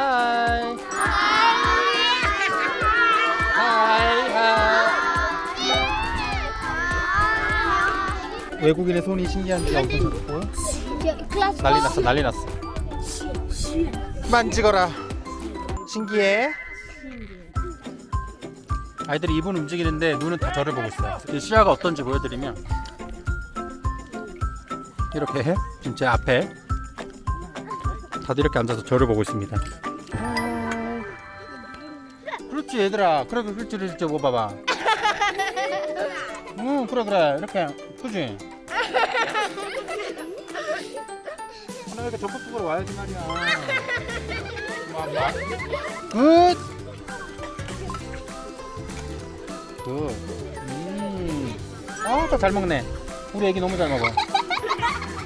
Hi hi Hi 외국인의 손이 신기한지 엄청 좋고 난리 났어 난리 났어. 만지거라. 신기해? 아이들이 입은 움직이는데 눈은 다 저를 보고 있어요. 시야가 어떤지 보여드리면 이렇게 해 지금 제 앞에 다들 이렇게 앉아서 저를 보고 있습니다. 그렇지 얘들아 그래 그렇지 그렇지 뭐 봐봐 응 그래 그래 이렇게 그지 나 이렇게 전복 속으로 와야지 말이야. Good! Good. 음. 아, 또 잘 먹네. 우리 애기 너무 잘 먹어.